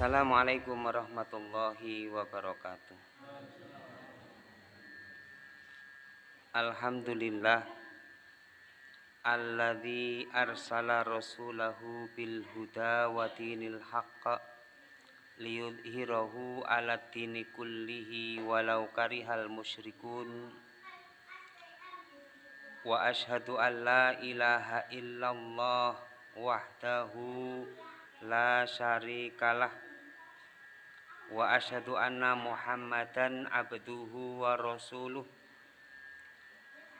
Assalamualaikum warahmatullahi wabarakatuh. Alhamdulillah alladzi arsala rasulahu bil huda wa dinil haqq liyudhhirahu ala dini kullihi walau karihal musyrikun wa ashhadu an la ilaha illallah wahdahu la syarikalah wa asyhadu anna muhammadan abduhu wa rasuluh.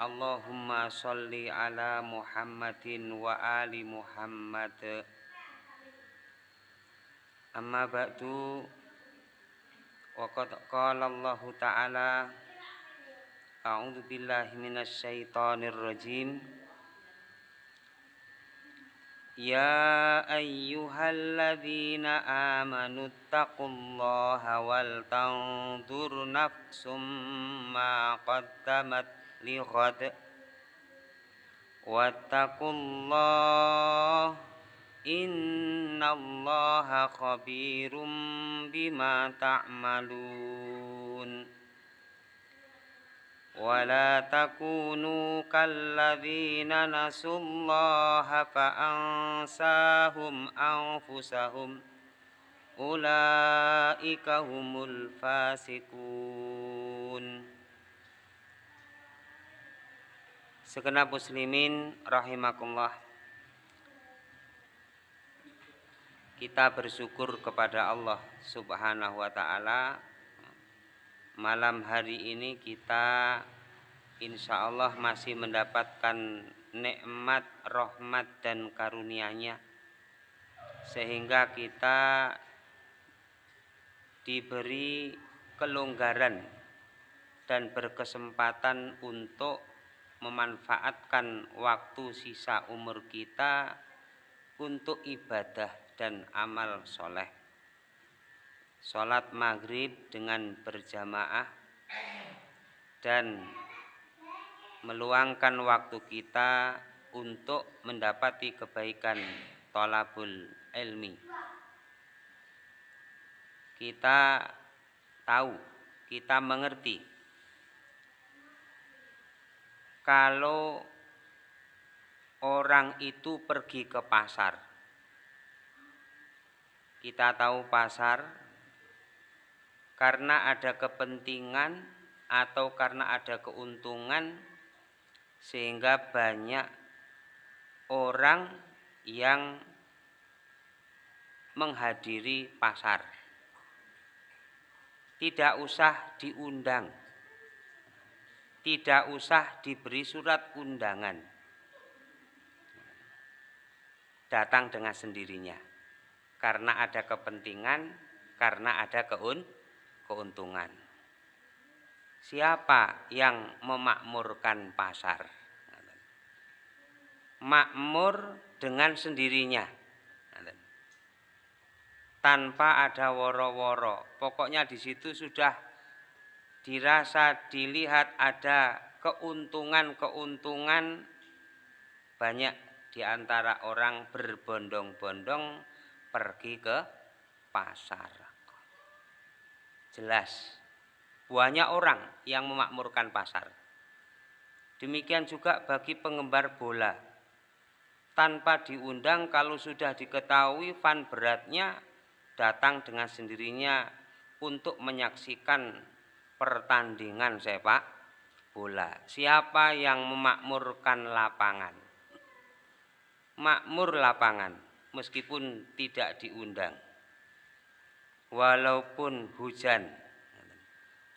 Allahumma salli ala Muhammadin wa ali Muhammad. Amma ba'du. Wa qad qala Allah ta'ala A'udzu billahi minasy syaithanir rajim Ya ayyuhalladzina amanu taqullaha wal tanzur nafsum ma qaddamat lighad Wattaqullah innallaha khabirum bima ta'malun ولا تكونوا كالذين نسوا الله فأنساهم أنفسهم أولئك هم الفاسقون Segenap muslimin rahimakumullah Kita bersyukur kepada Allah subhanahu wa ta'ala malam hari ini kita insya Allah masih mendapatkan nikmat, rahmat dan karunia-Nya. Sehingga kita diberi kelonggaran dan berkesempatan untuk memanfaatkan waktu sisa umur kita untuk ibadah dan amal soleh sholat maghrib dengan berjamaah dan meluangkan waktu kita untuk mendapati kebaikan tolabul ilmi. Kita tahu, kita mengerti kalau orang itu pergi ke pasar. Kita tahu pasar karena ada kepentingan atau karena ada keuntungan sehingga banyak orang yang menghadiri pasar. Tidak usah diundang. Tidak usah diberi surat undangan. Datang dengan sendirinya. Karena ada kepentingan, karena ada keuntungan keuntungan. Siapa yang memakmurkan pasar? Makmur dengan sendirinya. Tanpa ada woro-woro. Pokoknya di situ sudah dirasa, dilihat ada keuntungan-keuntungan banyak di antara orang berbondong-bondong pergi ke pasar jelas banyak orang yang memakmurkan pasar. Demikian juga bagi penggemar bola. Tanpa diundang kalau sudah diketahui fan beratnya datang dengan sendirinya untuk menyaksikan pertandingan sepak bola. Siapa yang memakmurkan lapangan? Makmur lapangan meskipun tidak diundang walaupun hujan.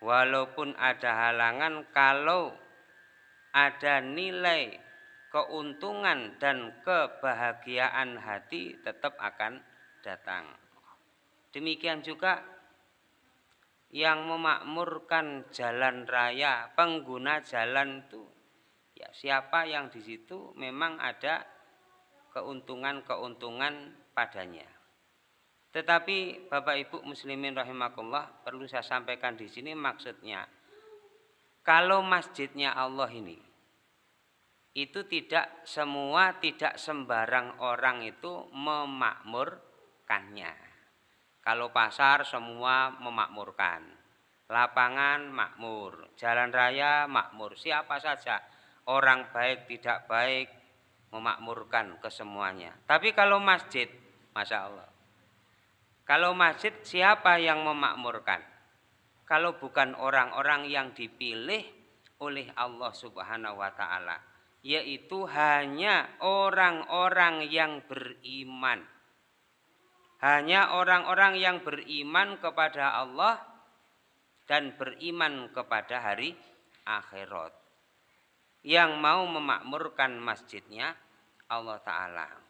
Walaupun ada halangan kalau ada nilai keuntungan dan kebahagiaan hati tetap akan datang. Demikian juga yang memakmurkan jalan raya pengguna jalan itu ya siapa yang di situ memang ada keuntungan-keuntungan padanya tetapi Bapak Ibu muslimin rahimakumullah perlu saya sampaikan di sini maksudnya kalau masjidnya Allah ini itu tidak semua tidak sembarang orang itu memakmurkannya. Kalau pasar semua memakmurkan. Lapangan makmur, jalan raya makmur, siapa saja orang baik tidak baik memakmurkan kesemuanya. Tapi kalau masjid, masya Allah. Kalau masjid siapa yang memakmurkan? Kalau bukan orang-orang yang dipilih oleh Allah Subhanahu wa taala, yaitu hanya orang-orang yang beriman. Hanya orang-orang yang beriman kepada Allah dan beriman kepada hari akhirat. Yang mau memakmurkan masjidnya Allah taala.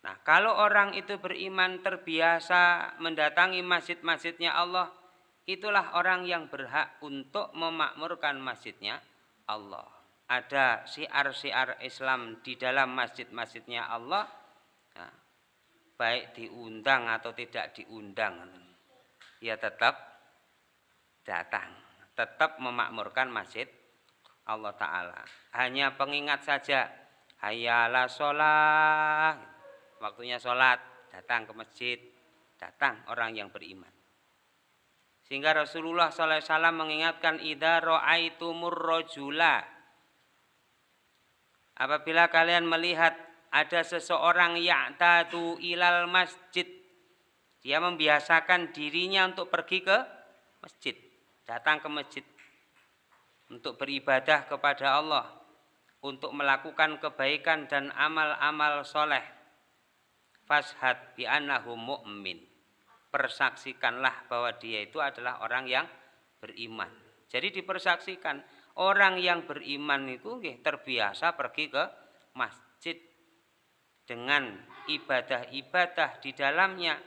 Nah, kalau orang itu beriman terbiasa mendatangi masjid-masjidnya Allah, itulah orang yang berhak untuk memakmurkan masjidnya Allah. Ada siar-siar Islam di dalam masjid-masjidnya Allah, nah, baik diundang atau tidak diundang, ya tetap datang, tetap memakmurkan masjid Allah Ta'ala. Hanya pengingat saja, hayala sholat, waktunya sholat, datang ke masjid, datang orang yang beriman. Sehingga Rasulullah SAW mengingatkan ida ro'aitumur rojula. Apabila kalian melihat ada seseorang yang tadu ilal masjid. Dia membiasakan dirinya untuk pergi ke masjid. Datang ke masjid. Untuk beribadah kepada Allah. Untuk melakukan kebaikan dan amal-amal soleh fashad bi annahu mu'min. Persaksikanlah bahwa dia itu adalah orang yang beriman. Jadi dipersaksikan orang yang beriman itu terbiasa pergi ke masjid dengan ibadah-ibadah di dalamnya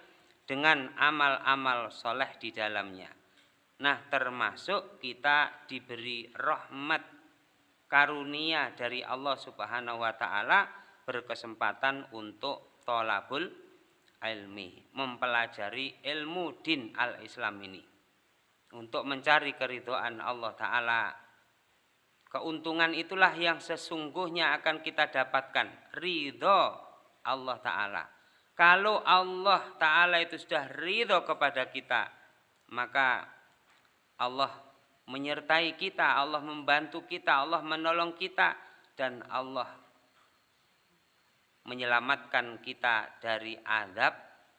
dengan amal-amal soleh di dalamnya. Nah termasuk kita diberi rahmat karunia dari Allah Subhanahu wa taala berkesempatan untuk tolabul ilmi, mempelajari ilmu din al-Islam ini. Untuk mencari keridoan Allah Ta'ala. Keuntungan itulah yang sesungguhnya akan kita dapatkan. Ridho Allah Ta'ala. Kalau Allah Ta'ala itu sudah ridho kepada kita, maka Allah menyertai kita, Allah membantu kita, Allah menolong kita, dan Allah menyelamatkan kita dari azab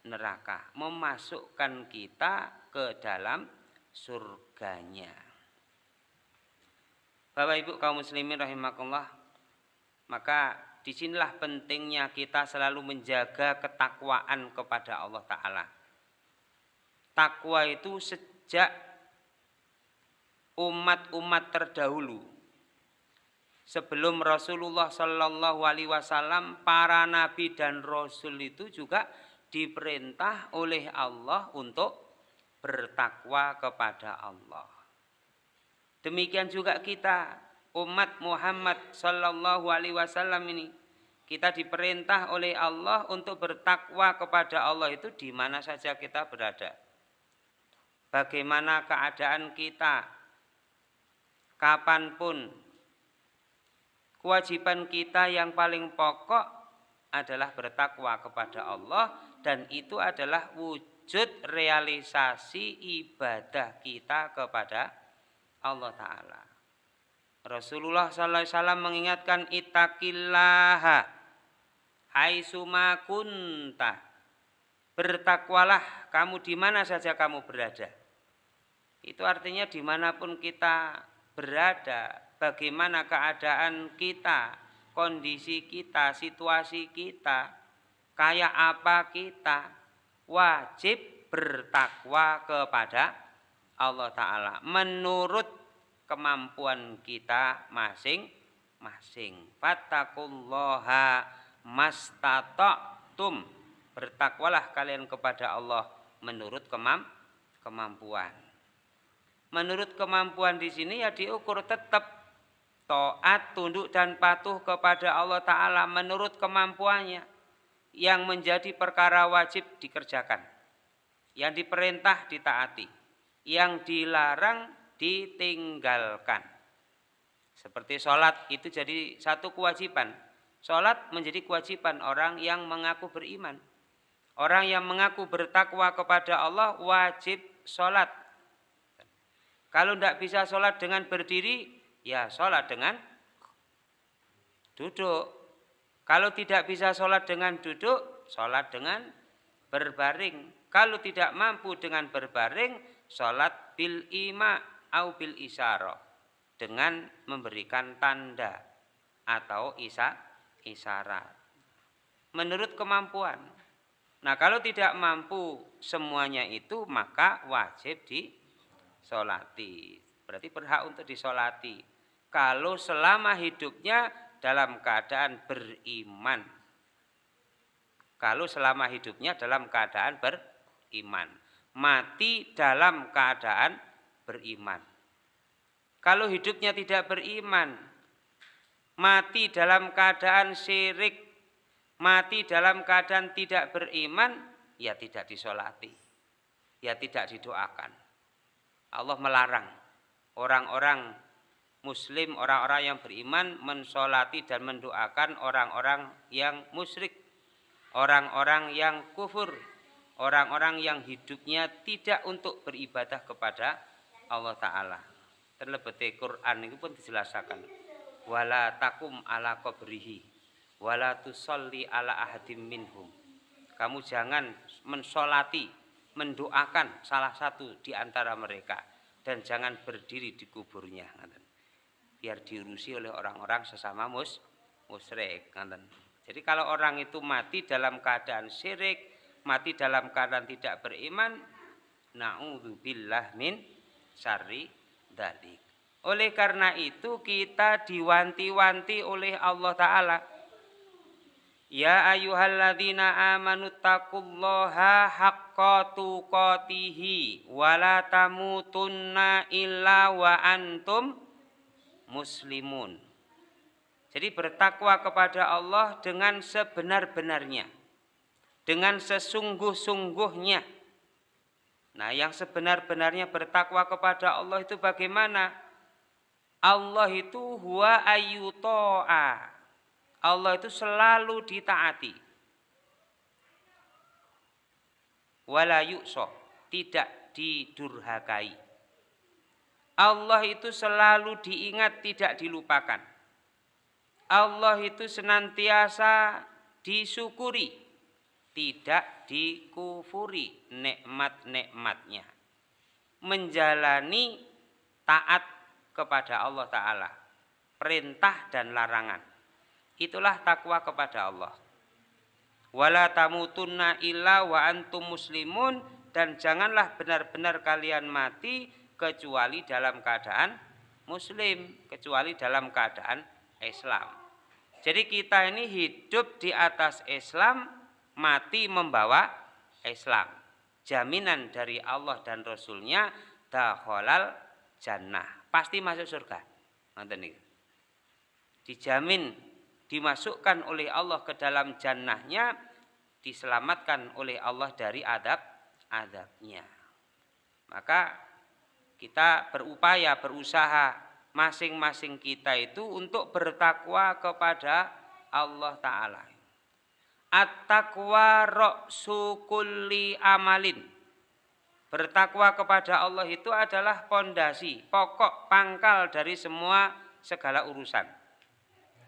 neraka, memasukkan kita ke dalam surganya. Bapak Ibu kaum muslimin rahimakumullah, maka di sinilah pentingnya kita selalu menjaga ketakwaan kepada Allah Ta'ala. Takwa itu sejak umat-umat terdahulu sebelum Rasulullah Shallallahu Alaihi Wasallam para nabi dan rasul itu juga diperintah oleh Allah untuk bertakwa kepada Allah. Demikian juga kita umat Muhammad Shallallahu Alaihi Wasallam ini kita diperintah oleh Allah untuk bertakwa kepada Allah itu di mana saja kita berada. Bagaimana keadaan kita, kapan pun kewajiban kita yang paling pokok adalah bertakwa kepada Allah dan itu adalah wujud realisasi ibadah kita kepada Allah Ta'ala. Rasulullah SAW mengingatkan itakillaha haitsuma kunta. Bertakwalah kamu di mana saja kamu berada. Itu artinya di mana pun kita berada, bagaimana keadaan kita, kondisi kita, situasi kita, kayak apa kita, wajib bertakwa kepada Allah Ta'ala menurut kemampuan kita masing-masing. Fattakullaha mastata'tum. Bertakwalah kalian kepada Allah menurut kemampuan. Menurut kemampuan di sini ya diukur tetap To'at, tunduk dan patuh kepada Allah Ta'ala menurut kemampuannya. Yang menjadi perkara wajib dikerjakan. Yang diperintah ditaati. Yang dilarang ditinggalkan. Seperti sholat itu jadi satu kewajiban. Sholat menjadi kewajiban orang yang mengaku beriman. Orang yang mengaku bertakwa kepada Allah wajib sholat. Kalau tidak bisa sholat dengan berdiri, ya sholat dengan duduk. Kalau tidak bisa sholat dengan duduk, sholat dengan berbaring. Kalau tidak mampu dengan berbaring, sholat bil ima au bil isyarah. Dengan memberikan tanda atau isa, isyarat. Menurut kemampuan. Nah kalau tidak mampu semuanya itu maka wajib disolati. Berarti berhak untuk disolati. Kalau selama hidupnya dalam keadaan beriman. Kalau selama hidupnya dalam keadaan beriman. Mati dalam keadaan beriman. Kalau hidupnya tidak beriman, mati dalam keadaan syirik, mati dalam keadaan tidak beriman, ya tidak disolati, ya tidak didoakan. Allah melarang orang-orang muslim, orang-orang yang beriman mensolati dan mendoakan orang-orang yang musyrik, orang-orang yang kufur, orang-orang yang hidupnya tidak untuk beribadah kepada Allah Ta'ala. Terlebih Quran itu pun dijelaskan. Wala takum ala qabrihi wala tusalli ala ahadim minhum. Kamu jangan mensolati, mendoakan salah satu di antara mereka dan jangan berdiri di kuburnya. Biar diurusi oleh orang-orang sesama mus musyrik. Jadi kalau orang itu mati dalam keadaan syirik, mati dalam keadaan tidak beriman, naudzubillah min syarri dalik. Oleh karena itu kita diwanti-wanti oleh Allah Ta'ala Ya ayyuhalladzina amanu taqullaha haqqa tuqatihi wa la tamutunna illa wa antum muslimun. Jadi bertakwa kepada Allah dengan sebenar-benarnya. Dengan sesungguh-sungguhnya. Nah, yang sebenar-benarnya bertakwa kepada Allah itu bagaimana? Allah itu huwa ayyuto'a Allah itu selalu ditaati. Wala yukso, tidak didurhakai. Allah itu selalu diingat, tidak dilupakan. Allah itu senantiasa disyukuri, tidak dikufuri nikmat-nikmatnya. Menjalani taat kepada Allah Ta'ala. Perintah dan larangan Itulah takwa kepada Allah. Wala tamutunna illa wa antum muslimun dan janganlah benar-benar kalian mati kecuali dalam keadaan muslim, kecuali dalam keadaan Islam. Jadi kita ini hidup di atas Islam, mati membawa Islam. Jaminan dari Allah dan Rasulnya dakhalal jannah. Pasti masuk surga. Dijamin dimasukkan oleh Allah ke dalam jannahnya diselamatkan oleh Allah dari adab adabnya maka kita berupaya berusaha masing-masing kita itu untuk bertakwa kepada Allah Ta'ala. At-taqwa ra'su kulli amalin. Bertakwa kepada Allah itu adalah pondasi, pokok, pangkal dari semua segala urusan.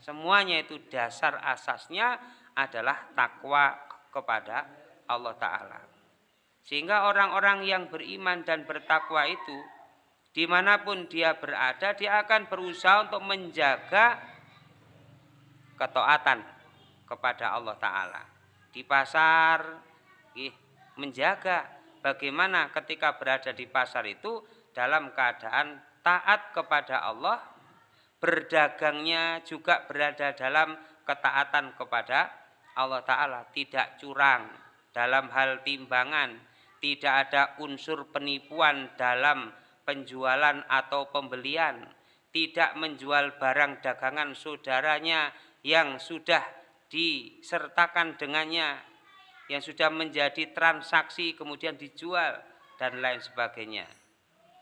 Semuanya itu dasar asasnya adalah takwa kepada Allah Ta'ala. Sehingga orang-orang yang beriman dan bertakwa itu, di mana pun dia berada, dia akan berusaha untuk menjaga ketaatan kepada Allah Ta'ala. Di pasar, menjaga bagaimana ketika berada di pasar itu dalam keadaan taat kepada Allah berdagangnya juga berada dalam ketaatan kepada Allah Ta'ala tidak curang dalam hal timbangan tidak ada unsur penipuan dalam penjualan atau pembelian tidak menjual barang dagangan saudaranya yang sudah disertakan dengannya yang sudah menjadi transaksi kemudian dijual dan lain sebagainya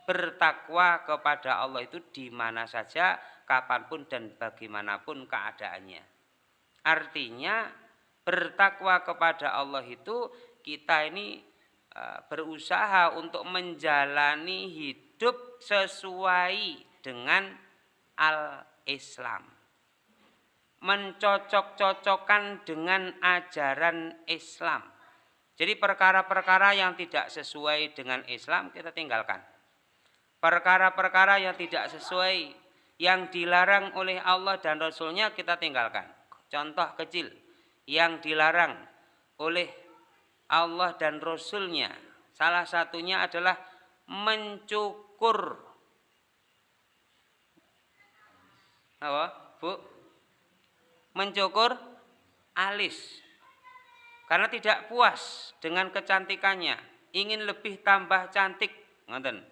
bertakwa kepada Allah itu di mana saja kapan pun dan bagaimanapun keadaannya. Artinya bertakwa kepada Allah itu kita ini uh, berusaha untuk menjalani hidup sesuai dengan al-Islam. Mencocok-cocokkan dengan ajaran Islam. Jadi perkara-perkara yang tidak sesuai dengan Islam kita tinggalkan. Perkara-perkara yang tidak sesuai, yang dilarang oleh Allah dan Rasulnya kita tinggalkan. Contoh kecil, yang dilarang oleh Allah dan Rasulnya. Salah satunya adalah mencukur. Apa, Bu? Mencukur alis. Karena tidak puas dengan kecantikannya, ingin lebih tambah cantik, ngoten.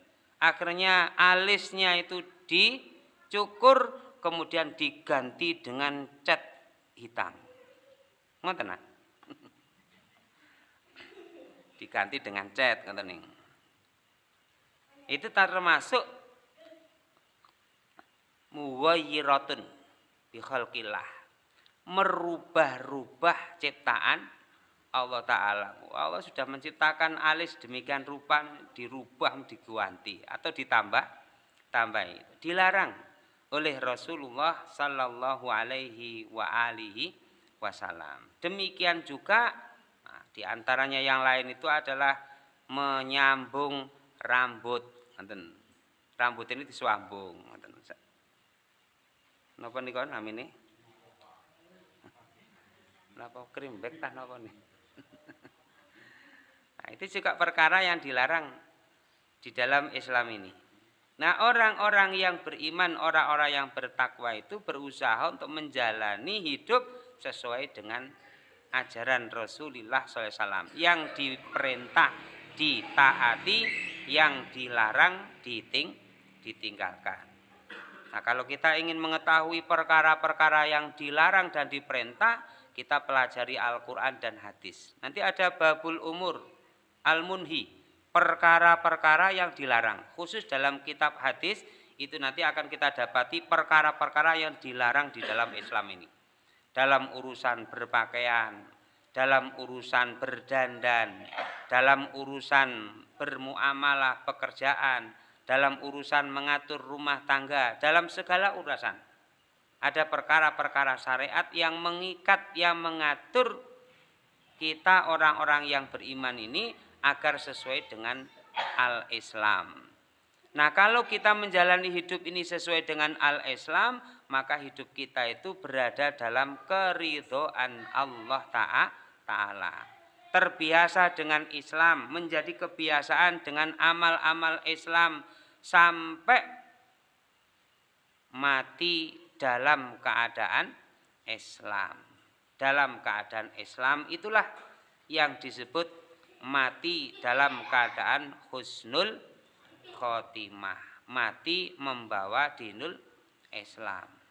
Akhirnya alisnya itu dicukur kemudian diganti dengan cat hitam. Ngoten diganti dengan cat ngoten. Itu termasuk muwayyiratun bi khalqillah. Merubah-rubah ciptaan Allah Ta'ala. Allah sudah menciptakan alis demikian rupa dirubah, diganti atau ditambah, tambah itu. Dilarang oleh Rasulullah Sallallahu Alaihi wa alihi Wasallam. Demikian juga di antaranya yang lain itu adalah menyambung rambut. Rambut ini disambung. Napa niku namine? Napa krimbek tah napa nih? Nah, itu juga perkara yang dilarang di dalam Islam ini. Nah, orang-orang yang beriman, orang-orang yang bertakwa itu berusaha untuk menjalani hidup sesuai dengan ajaran Rasulullah SAW yang diperintah ditaati yang dilarang diting ditinggalkan. Nah kalau kita ingin mengetahui perkara-perkara yang dilarang dan diperintah kita pelajari Al-Quran dan hadis. Nanti ada babul umur al-munhi perkara-perkara yang dilarang. Khusus dalam kitab hadis itu nanti akan kita dapati perkara-perkara yang dilarang di dalam Islam ini. Dalam urusan berpakaian, dalam urusan berdandan, dalam urusan bermuamalah pekerjaan, dalam urusan mengatur rumah tangga, dalam segala urusan. Ada perkara-perkara syariat yang mengikat, yang mengatur kita orang-orang yang beriman ini agar sesuai dengan al-Islam. Nah kalau kita menjalani hidup ini sesuai dengan al-Islam, maka hidup kita itu berada dalam keridhaan Allah Ta'ala. Terbiasa dengan Islam, menjadi kebiasaan dengan amal-amal Islam sampai mati dalam keadaan Islam. Dalam keadaan Islam itulah yang disebut mati dalam keadaan husnul khotimah. Mati membawa dinul Islam.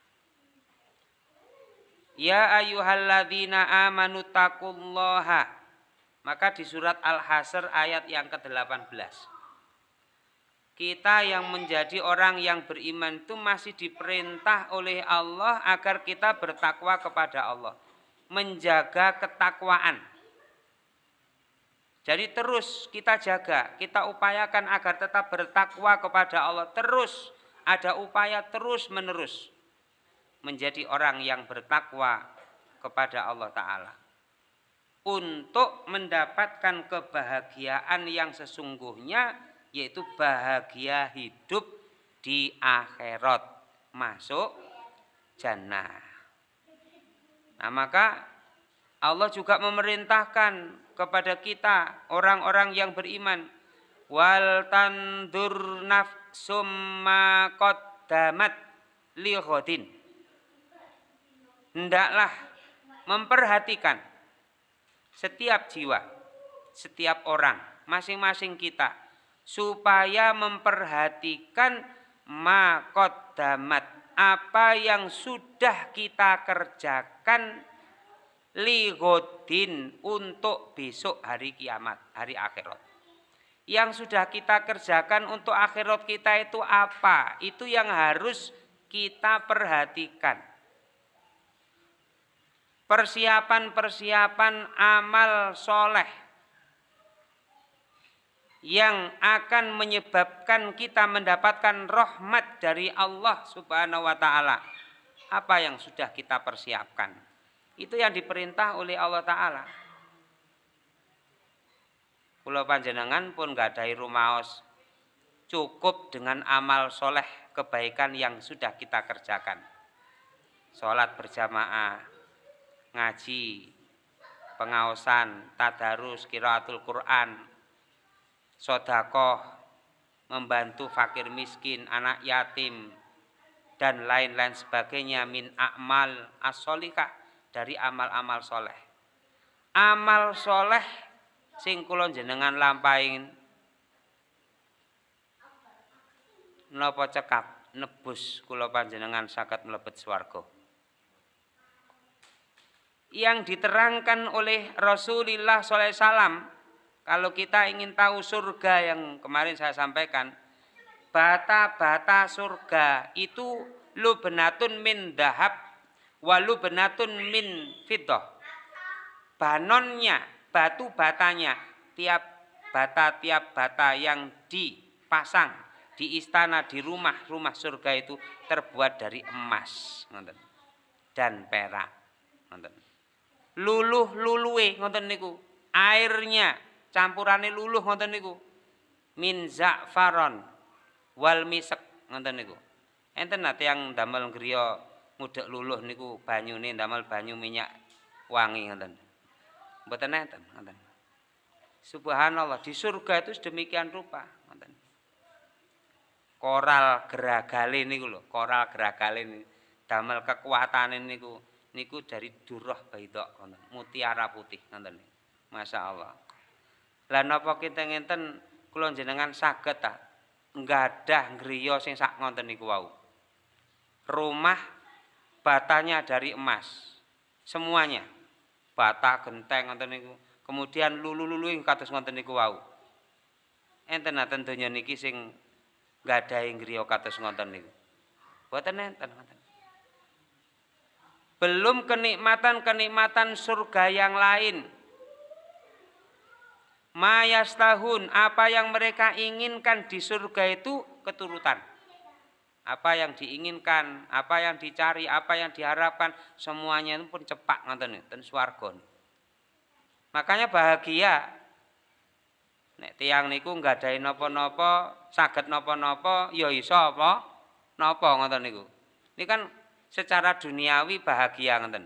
Ya ayyuhalladzina amanu taqullaha. Maka di surat Al-Hasr ayat yang ke-18. Kita yang menjadi orang yang beriman itu masih diperintah oleh Allah agar kita bertakwa kepada Allah. Menjaga ketakwaan. Jadi terus kita jaga, kita upayakan agar tetap bertakwa kepada Allah. Terus ada upaya terus menerus menjadi orang yang bertakwa kepada Allah Ta'ala. Untuk mendapatkan kebahagiaan yang sesungguhnya yaitu bahagia hidup di akhirat. Masuk jannah. Nah maka Allah juga memerintahkan kepada kita orang-orang yang beriman wal tandur nafsum ma qaddamat li hendaklah memperhatikan setiap jiwa, setiap orang, masing-masing kita supaya memperhatikan makodamat apa yang sudah kita kerjakan ligodin untuk besok hari kiamat, hari akhirat. Yang sudah kita kerjakan untuk akhirat kita itu apa? Itu yang harus kita perhatikan persiapan-persiapan amal soleh yang akan menyebabkan kita mendapatkan rahmat dari Allah Subhanahu wa taala. Apa yang sudah kita persiapkan? Itu yang diperintah oleh Allah taala. Pulau panjenengan pun gak ada rumaos cukup dengan amal soleh kebaikan yang sudah kita kerjakan. Sholat berjamaah, ngaji, pengawasan, tadarus, kiraatul Quran, sodakoh, membantu fakir miskin, anak yatim, dan lain-lain sebagainya min akmal as dari amal-amal soleh. Amal soleh sing kula jenengan lampahin napa cekap nebus kula panjenengan saged mlebet swarga. Yang diterangkan oleh Rasulullah SAW kalau kita ingin tahu surga yang kemarin saya sampaikan, bata-bata surga itu lu benatun min dahab, walu benatun min fitoh. Banonnya, batu batanya, tiap bata tiap bata yang dipasang di istana di rumah-rumah surga itu terbuat dari emas, dan perak, Luluh luluwe ngoten niku, airnya campurane luluh ngoten niku. Min za'faron wal misek ngoten niku. Enten nate yang damel griya ngudek luluh niku banyune damel banyu minyak wangi ngoten. Mboten enten ngoten. Subhanallah di surga itu sedemikian rupa ngoten. Koral geragale niku lho, koral geragale damel kekuatane niku niku dari durah baidok ngoten, mutiara putih ngoten. Masya Allah. Lah napa kita ngenten kula jenengan saged ta nggadah griya sing sak ngonten niku wau. Rumah batanya dari emas. Semuanya. Bata genteng ngoten niku. Kemudian lulu-lulu ing kados ngoten niku wau. Enten aten donya niki sing nggadahi griya kados ngoten niku. Boten enten ngoten. Belum kenikmatan-kenikmatan surga yang lain. Mayas tahun apa yang mereka inginkan di surga itu keturutan. Apa yang diinginkan apa yang dicari apa yang diharapkan semuanya itu pun cepat ngoten ten swarga makanya bahagia. Nek tiang niku nggak ada nopo-nopo saged nopo-nopo ya iso apa? Nopo ngoten niku. Ini kan secara duniawi bahagia ngoten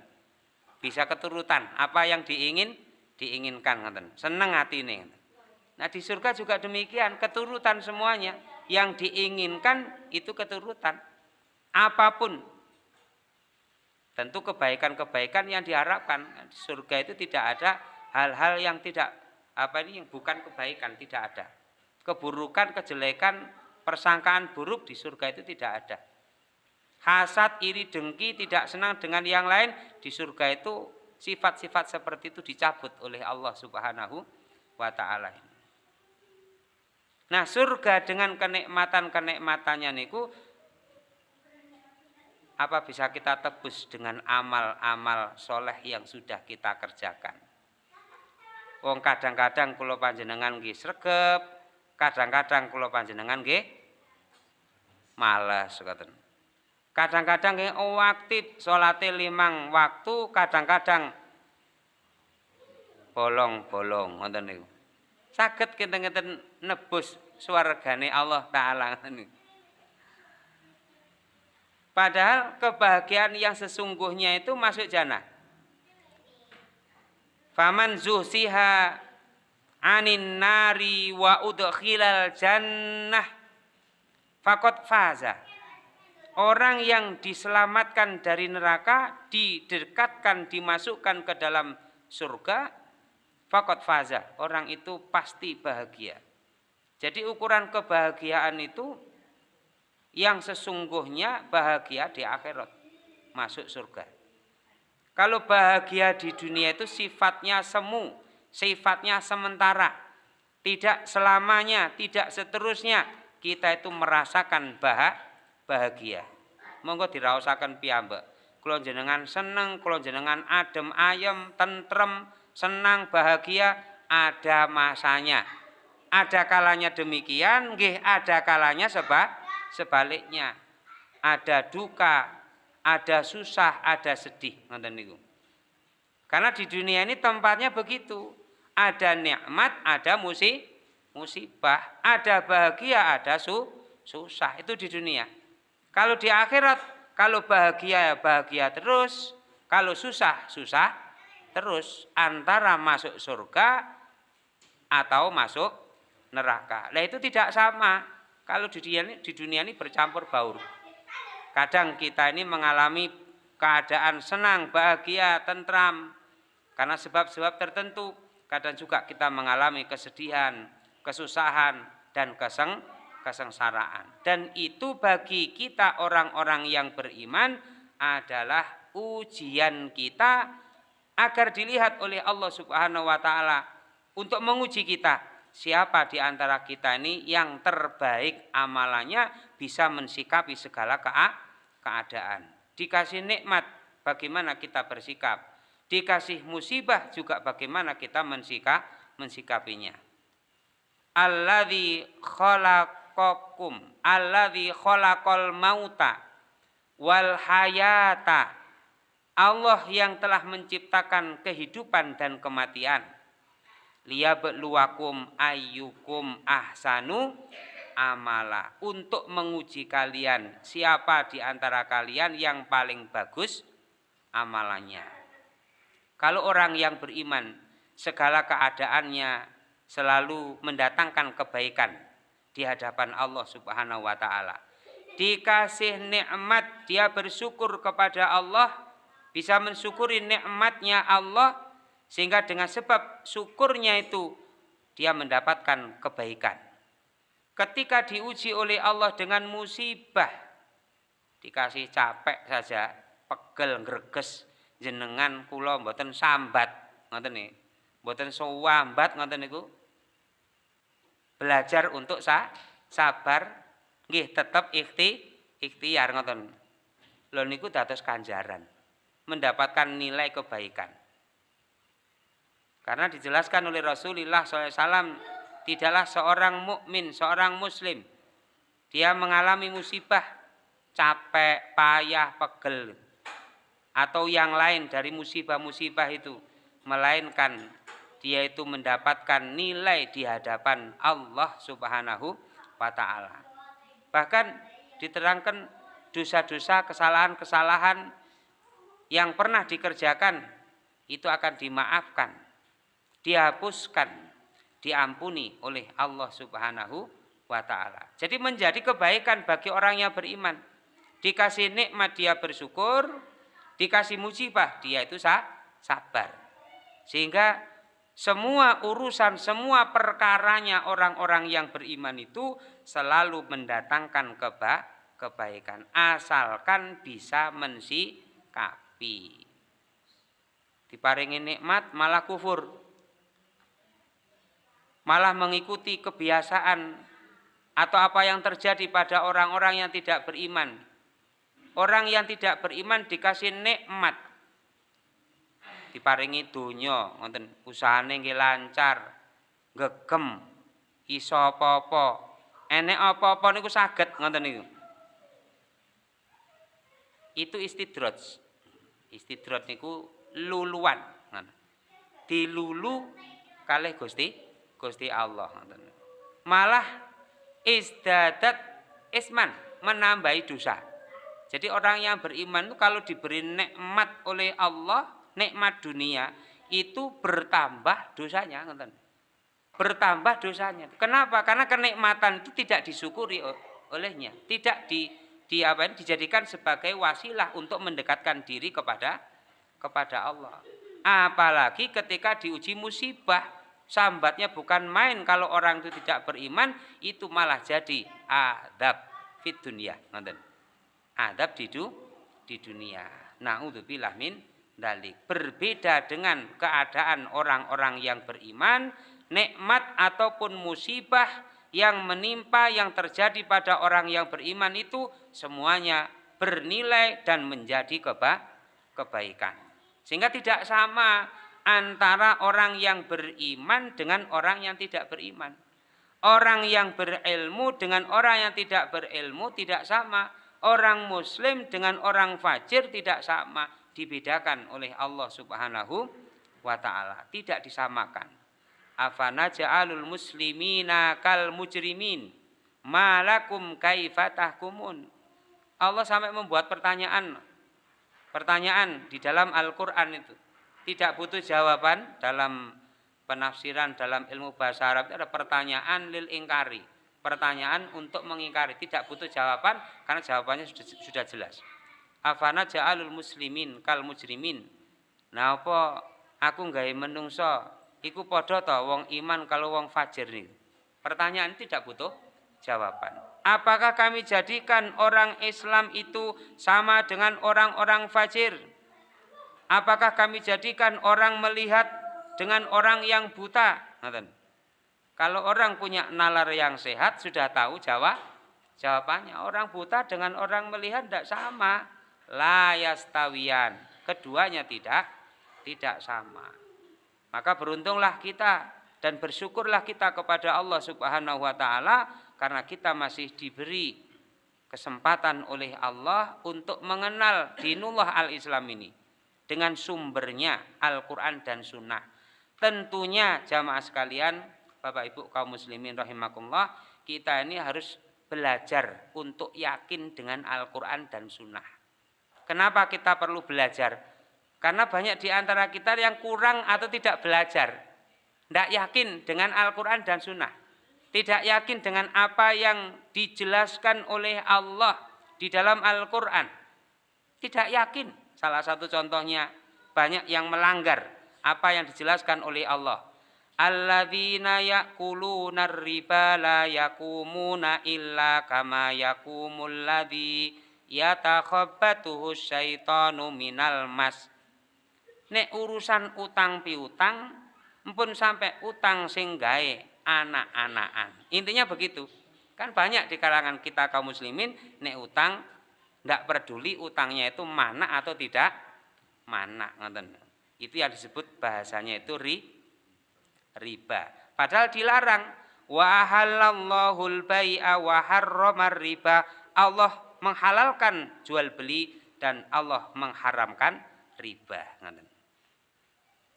bisa keturutan apa yang diingin diinginkan ngoten. Seneng ini. Nah, di surga juga demikian, keturutan semuanya. Yang diinginkan itu keturutan. Apa pun. Tentu kebaikan-kebaikan yang diharapkan. Di surga itu tidak ada hal-hal yang tidak apa ini yang bukan kebaikan, tidak ada. Keburukan, kejelekan, persangkaan buruk di surga itu tidak ada. Hasad, iri, dengki, tidak senang dengan yang lain di surga itu sifat-sifat seperti itu dicabut oleh Allah Subhanahu wa taala. Nah, surga dengan kenikmatan-kenikmatannya niku apa bisa kita tebus dengan amal-amal soleh yang sudah kita kerjakan. Wong kadang-kadang kula panjenengan nggih sregep, kadang-kadang kula panjenengan nggih males ngoten. Kadang-kadang nggih oh, aktif salate limang waktu, kadang-kadang bolong-bolong ngoten niku. Saged kinten-kinten nebus swargane Allah taala niku. Padahal kebahagiaan yang sesungguhnya itu masuk jannah. Faman zuhsiha anin nari wa udkhilal jannah fakot faza. Orang yang diselamatkan dari neraka, didekatkan, dimasukkan ke dalam surga, fakot faza. Orang itu pasti bahagia. Jadi ukuran kebahagiaan itu yang sesungguhnya bahagia di akhirat. Masuk surga. Kalau bahagia di dunia itu sifatnya semu, sifatnya sementara. Tidak selamanya, tidak seterusnya. Kita itu merasakan bahagia bahagia. Monggo diraosaken piyambak. Kula jenengan seneng, kula jenengan adem ayem, tentrem, senang, bahagia ada masanya. Ada kalanya demikian, nggih ada kalanya seba, sebaliknya. Ada duka, ada susah, ada sedih. Karena di dunia ini tempatnya begitu. Ada nikmat, ada musib, musibah, ada bahagia, ada su, susah. Itu di dunia. Kalau di akhirat, kalau bahagia ya bahagia terus, kalau susah, susah terus antara masuk surga atau masuk neraka. Nah itu tidak sama. Kalau di dunia ini, di dunia ini bercampur baur. Kadang kita ini mengalami keadaan senang, bahagia, tentram. Karena sebab-sebab tertentu. Kadang juga kita mengalami kesedihan, kesusahan, dan keseng, kesengsaraan. Dan itu bagi kita orang-orang yang beriman adalah ujian kita agar dilihat oleh Allah Subhanahu wa taala untuk menguji kita siapa di antara kita ini yang terbaik amalannya bisa mensikapi segala keadaan. Dikasih nikmat, bagaimana kita bersikap. Dikasih musibah juga bagaimana kita mensikap, mensikapinya. Alladzi khalaqakum, alladzi khalaqal mauta wal hayata. Allah yang telah menciptakan kehidupan dan kematian. Liyabluwakum ayyukum ahsanu amala. Untuk menguji kalian siapa di antara kalian yang paling bagus amalannya? Kalau orang yang beriman segala keadaannya selalu mendatangkan kebaikan di hadapan Allah Subhanahu wa taala dikasih nikmat dia bersyukur kepada Allah bisa mensyukuri nikmatnya Allah sehingga dengan sebab syukurnya itu dia mendapatkan kebaikan. Ketika diuji oleh Allah dengan musibah, dikasih capek saja, pegel greges jenengan kula mboten sambat, ngoten nih. Mboten sowambat ngoten niku. Belajar untuk sa sabar nggih tetap ikhti ikhtiar ngoten. Lho niku dados kanjaran, mendapatkan nilai kebaikan. Karena dijelaskan oleh Rasulullah SAW, tidaklah seorang mukmin, seorang muslim, dia mengalami musibah, capek, payah, pegel, atau yang lain dari musibah-musibah itu, melainkan dia itu mendapatkan nilai di hadapan Allah Subhanahu wa taala. Bahkan diterangkan dosa-dosa, kesalahan-kesalahan yang pernah dikerjakan itu akan dimaafkan dihapuskan, diampuni oleh Allah Subhanahu wa taala. Jadi menjadi kebaikan bagi orang yang beriman. Dikasih nikmat dia bersyukur, dikasih musibah dia itu sabar. Sehingga semua urusan, semua perkaranya orang-orang yang beriman itu selalu mendatangkan keba kebaikan asalkan bisa mensikapi. Diparingi nikmat malah kufur malah mengikuti kebiasaan atau apa yang terjadi pada orang-orang yang tidak beriman. Orang yang tidak beriman dikasih nikmat. Diparingi dunya, ngoten usahane nggih lancar, gegem, iso apa-apa. Enek apa-apa niku saged ngoten niku. Itu istidraj. Istidraj niku luluan. Dilulu kalih Gusti Gusti Allah malah isdadat isman menambahi dosa jadi orang yang beriman itu kalau diberi nikmat oleh Allah nikmat dunia itu bertambah dosanya bertambah dosanya. Kenapa? Karena kenikmatan itu tidak disyukuri olehnya. Tidak di, di apa ini dijadikan sebagai wasilah untuk mendekatkan diri kepada kepada Allah. Apalagi ketika diuji musibah sambatnya bukan main. Kalau orang itu tidak beriman itu malah jadi adab fit dunia adab di du, di dunia. Naudzubillah min dalik berbeda dengan keadaan orang-orang yang beriman nikmat ataupun musibah yang menimpa yang terjadi pada orang yang beriman itu semuanya bernilai dan menjadi keba kebaikan sehingga tidak sama antara orang yang beriman dengan orang yang tidak beriman. Orang yang berilmu dengan orang yang tidak berilmu tidak sama. Orang muslim dengan orang fajir tidak sama. Dibedakan oleh Allah subhanahu wa ta'ala. Tidak disamakan. Afana ja'alul muslimina kal mujrimin. Malakum kaifatahkumun. Allah sampai membuat pertanyaan. Pertanyaan di dalam Al-Quran itu. Tidak butuh jawaban dalam penafsiran dalam ilmu bahasa Arab itu ada pertanyaan lil ingkari. Pertanyaan untuk mengingkari, tidak butuh jawaban karena jawabannya sudah, sudah jelas. Afana ja'alul muslimin kal mujrimin. Nah apa aku nggak menungso iku podo to wong iman kalau wong fajir nih. Pertanyaan tidak butuh jawaban. Apakah kami jadikan orang Islam itu sama dengan orang-orang fajir? Apakah kami jadikan orang melihat dengan orang yang buta. Kalau orang punya nalar yang sehat sudah tahu jawab jawabannya. Orang buta dengan orang melihat tidak sama. Layastawian. Keduanya tidak tidak sama. Maka beruntunglah kita dan bersyukurlah kita kepada Allah Subhanahu wa taala karena kita masih diberi kesempatan oleh Allah untuk mengenal dinullah al-Islam ini dengan sumbernya Al-Qur'an dan sunnah Tentunya jamaah sekalian, Bapak Ibu kaum muslimin rahimakumullah, kita ini harus belajar untuk yakin dengan Al-Quran dan Sunnah. Kenapa kita perlu belajar? Karena banyak di antara kita yang kurang atau tidak belajar. Tidak yakin dengan Al-Quran dan Sunnah. Tidak yakin dengan apa yang dijelaskan oleh Allah di dalam Al-Quran. Tidak yakin. Salah satu contohnya banyak yang melanggar apa yang dijelaskan oleh Allah. Alladzina ya'kuluna riba la yakumuna illa kama yakumul ladzi yatakhabbatuhu syaitanu minal mas. Nek urusan utang piutang mpun sampai utang sing gawe anak-anakan. Intinya begitu. Kan banyak di kalangan kita kaum muslimin nek utang ndak peduli utangnya itu mana atau tidak mana ngoten. Itu yang disebut bahasanya itu ri, riba. Padahal dilarang. Wa halallahul bai'a wa harramar riba. Allah menghalalkan jual beli dan Allah mengharamkan riba.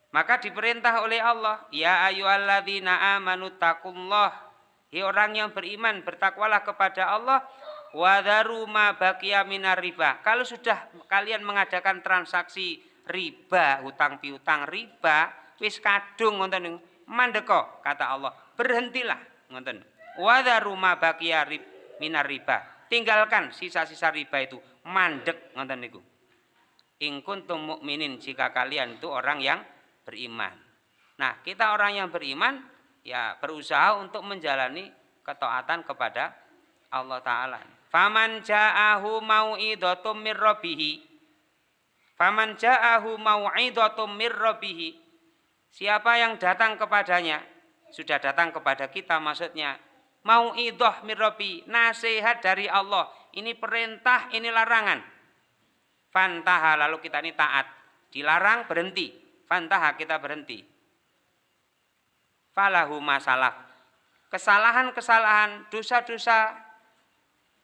Maka diperintah oleh Allah, ya ayyuhalladzina amanu taqullah. Hai orang yang beriman, bertakwalah kepada Allah wadaru ma baqiya minar riba. Kalau sudah kalian mengadakan transaksi riba, hutang piutang riba, wis kadung ngoten mandeko kata Allah. Berhentilah ngoten. Wadha rumah bakia rib, minar riba. Tinggalkan sisa-sisa riba itu mandek ngoten niku. In kuntum mukminin jika kalian itu orang yang beriman. Nah, kita orang yang beriman ya berusaha untuk menjalani ketaatan kepada Allah taala. Faman ja'ahu mau'idatum mir rabbih Faman ja'ahu mau'idatum mir rabbih. Siapa yang datang kepadanya, sudah datang kepada kita maksudnya. Mau'idah mir rabbi, nasihat dari Allah. Ini perintah, ini larangan. Fantaha lalu kita ini taat. Dilarang berhenti. Fantaha kita berhenti. Falahu masalah. Kesalahan-kesalahan, dosa-dosa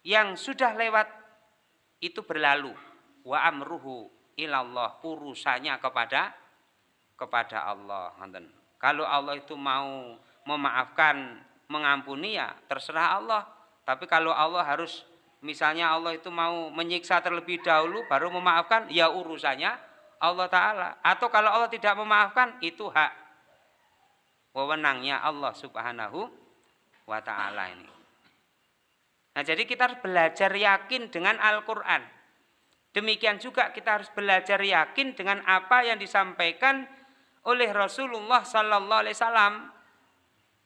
yang sudah lewat itu berlalu. Wa amruhu ilallah urusannya kepada kepada Allah kalau Allah itu mau memaafkan mengampuni ya terserah Allah. Tapi kalau Allah harus misalnya Allah itu mau menyiksa terlebih dahulu baru memaafkan ya urusannya Allah Ta'ala. Atau kalau Allah tidak memaafkan itu hak wewenangnya Allah Subhanahu wa Ta'ala ini. Nah jadi kita harus belajar yakin dengan Al-Quran. Demikian juga kita harus belajar yakin dengan apa yang disampaikan oleh Rasulullah Sallallahu Alaihi Wasallam.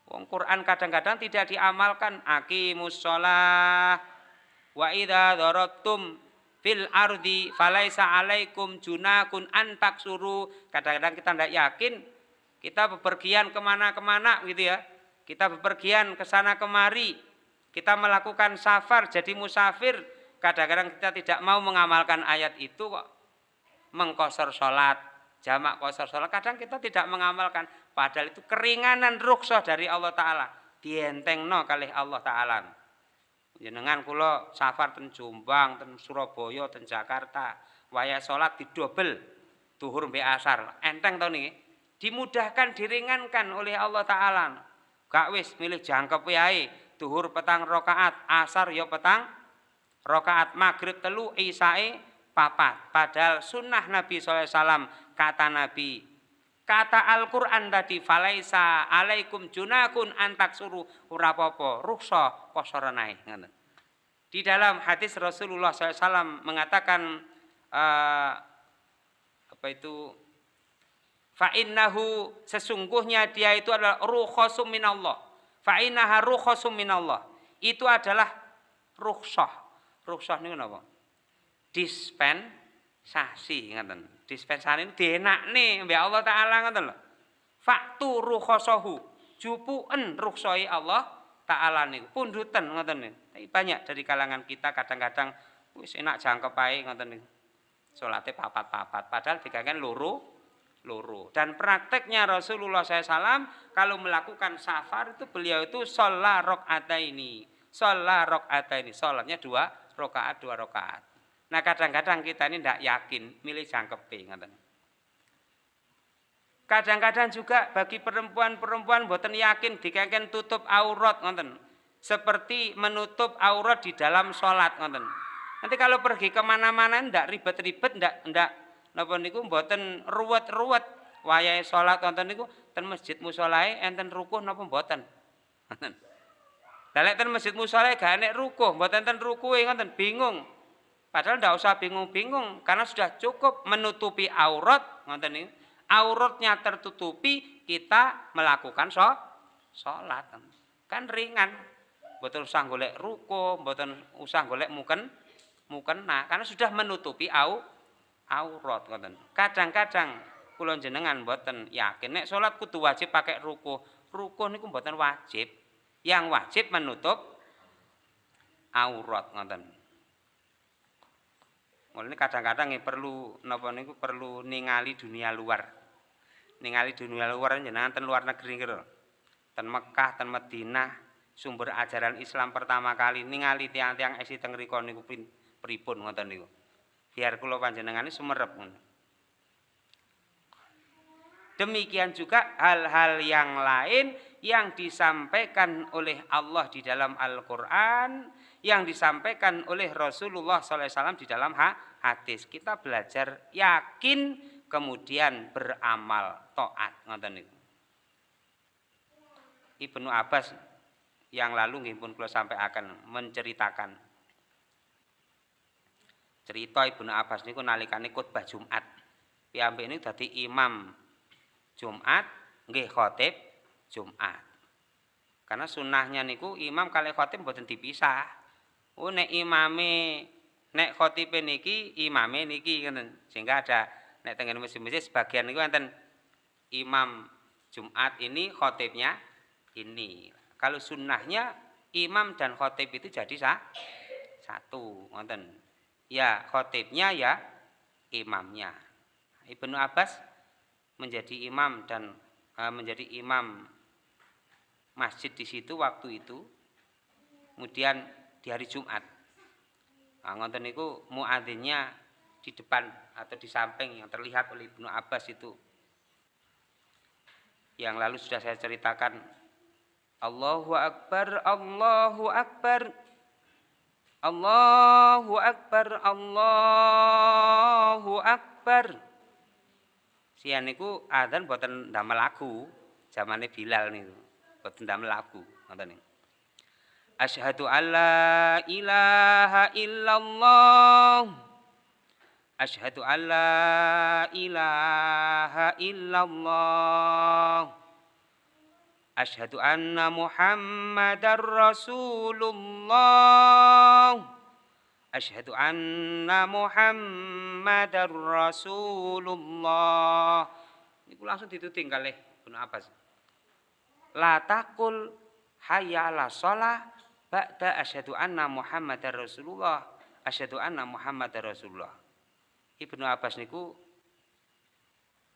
Wong Quran kadang-kadang tidak diamalkan. Akimus sholah wa idha darabtum fil ardi falaisa alaikum junakun antak suruh. Kadang-kadang kita tidak yakin. Kita bepergian ke mana-kemana gitu ya. Kita bepergian ke sana kemari. Kita melakukan safar jadi musafir kadang-kadang kita tidak mau mengamalkan ayat itu kok mengkosor sholat jamak kosor sholat kadang kita tidak mengamalkan padahal itu keringanan rukshoh dari Allah Ta'ala dientengno kalih Allah taala. Jenengan kula safar ten Jombang, ten Surabaya, ten Jakarta, waya salat didobel duhur mbek asar. Enteng to niki? Dimudahkan, diringankan oleh Allah taala. Gak wis milih jangkep wae, duhur petang rakaat, asar ya petang rakaat, maghrib telu, isae papat. Padahal sunnah Nabi SAW kata Nabi kata Al-Quran tadi falaisa alaikum junakun antak suruh ura popo rukso posoranai di dalam hadis Rasulullah SAW mengatakan uh, apa itu? Fa'innahu sesungguhnya dia itu adalah rukhosum minallah. Fa'innaha rukhosum minallah. Itu adalah rukhsah. Rukhsah ini apa? Dispensasi ngaten dispensasi ini dienak nih mbak Allah Ta'ala ngoten lho. Faktu rukhosohu jupuen ruksoi Allah Ta'ala nih pundutan ngoten nih. Tapi banyak dari kalangan kita kadang-kadang wis enak jangkep ae ngoten nih. Salate papat-papat padahal dikatakan loro loro. Dan prakteknya Rasulullah SAW kalau melakukan safar itu beliau itu sholat rokaat ini. Sholat rokaat ini. Sholatnya dua rokaat, dua rokaat. Nah kadang-kadang kita ini tidak yakin milih jangkepe Kadang-kadang juga bagi perempuan-perempuan buatan yakin dikengken tutup aurat ngoten. Seperti menutup aurat di dalam sholat ngoten. Nanti kalau pergi ke mana-mana ndak ribet-ribet ndak ndak napa niku mboten ruwet-ruwet wayahe sholat ngoten niku ten masjid musolae enten rukuh napa mboten. Ngoten. Lah ten masjid musolae gak enek rukuh, mboten ten rukuhe ngoten bingung. Padahal tidak usah bingung-bingung karena sudah cukup menutupi aurat, ngoten ini. Auratnya tertutupi, kita melakukan so, sholat. Kan ringan. Betul usah golek ruko, betul usah golek muken mukena karena sudah menutupi au aurat ngoten. Kadang-kadang kula jenengan mboten yakin nek salat kudu wajib pakai ruko. Ruko niku mboten wajib. Yang wajib menutup aurat ngoten. Mulane kadang-kadang perlu napa niku perlu ningali dunia luar. Ningali dunia luar jenengan ten luar negeri kira. Ten Mekah, ten Madinah, sumber ajaran Islam pertama kali ningali tiang-tiang esi teng riko niku pripun ngoten niku. Biar kula panjenengane sumerep ngono. Demikian juga hal-hal yang lain yang disampaikan oleh Allah di dalam Al-Quran, yang disampaikan oleh Rasulullah SAW di dalam hadis. Kita belajar yakin kemudian beramal taat ngoten niku. Ibnu Abbas yang lalu nggih pun sampai akan menceritakan cerita Ibnu Abbas niku nalikane khotbah Jumat. Piyambak ini dadi imam Jumat nggih khotib Jumat. Karena sunnahnya niku imam kali khotib mboten dipisah. Oh nek imame nek khotibe niki imame niki ngoten. Sehingga ada nek tengen masjid-masjid sebagian niku enten imam Jumat ini khotibnya ini. Kalau sunnahnya imam dan khotib itu jadi sah, satu, ngoten. Ya khotibnya ya imamnya. Ibnu Abbas menjadi imam dan uh, menjadi imam masjid di situ waktu itu. Kemudian di hari Jumat Nah, ngonten niku muadzinnya di depan atau di samping yang terlihat oleh Ibnu Abbas itu. Yang lalu sudah saya ceritakan Allahu Akbar, Allahu Akbar. Allahu Akbar, Allahu Akbar. Sian niku adzan boten ndamel lagu, zamane Bilal niku. Boten ndamel lagu, ngoten niku. Asyhadu alla ilaha illallah. Asyhadu alla ilaha illallah. Asyhadu anna Muhammadar Rasulullah. Asyhadu anna Muhammadar Rasulullah. Ini langsung dituting kali Ibnu Abbas. La takul hayya ala sholah ba'da asyhadu anna Muhammadar Rasulullah asyhadu anna Muhammadar Rasulullah Ibnu Abbas niku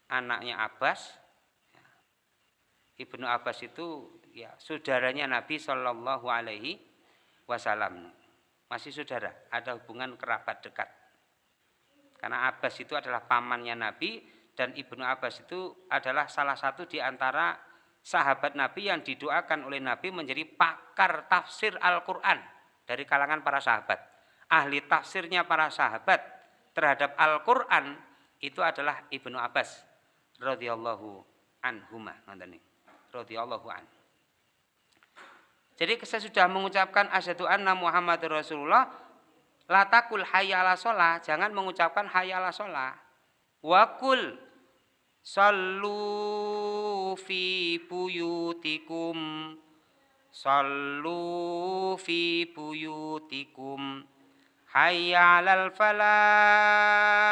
anaknya Abbas Ibnu Abbas itu ya saudaranya Nabi Shallallahu Alaihi Wasallam. Masih saudara, ada hubungan kerabat dekat. Karena Abbas itu adalah pamannya Nabi dan Ibnu Abbas itu adalah salah satu di antara sahabat Nabi yang didoakan oleh Nabi menjadi pakar tafsir Al-Quran dari kalangan para sahabat. Ahli tafsirnya para sahabat terhadap Al-Quran itu adalah Ibnu Abbas radhiyallahu anhumah radhiyallahu an. Jadi saya sudah mengucapkan asyhadu anna Muhammad Rasulullah latakul hayya ala sholah, jangan mengucapkan hayya ala sholah. Wakul sallu fi buyutikum sallu fi buyutikum hayya alal falah